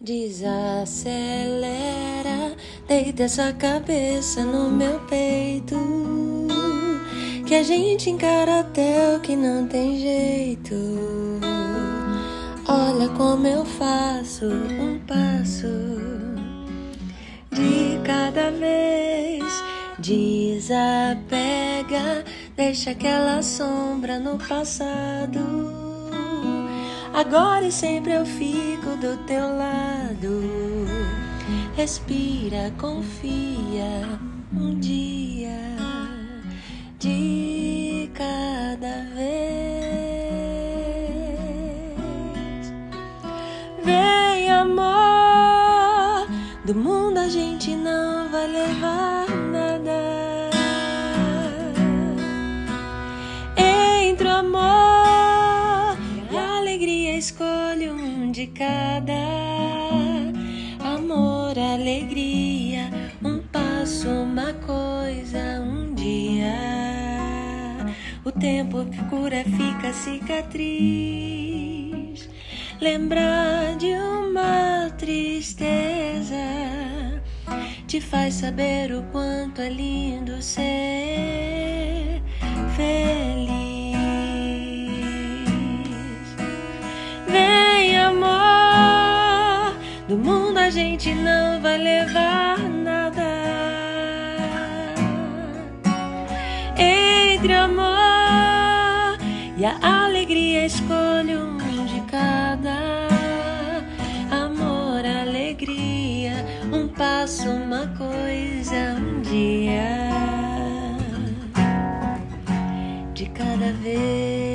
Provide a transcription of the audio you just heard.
Desacelera, deita essa cabeça no meu peito. Que a gente encara até o que não tem jeito. Olha como eu faço um passo de cada vez. Desapega, deixa aquela sombra no passado. Agora e sempre eu fico do teu lado. Respira, confia, um dia de cada vez. Vem, amor, do mundo a gente não vai levar nada. Um de cada. Amor, alegria, um passo, uma coisa, um dia. O tempo cura fica cicatriz. Lembrar de uma tristeza te faz saber o quanto é lindo ser do mundo a gente não vai levar nada. Entre amor e a alegria, escolhe um de cada. Amor, alegria, um passo, uma coisa, um dia de cada vez.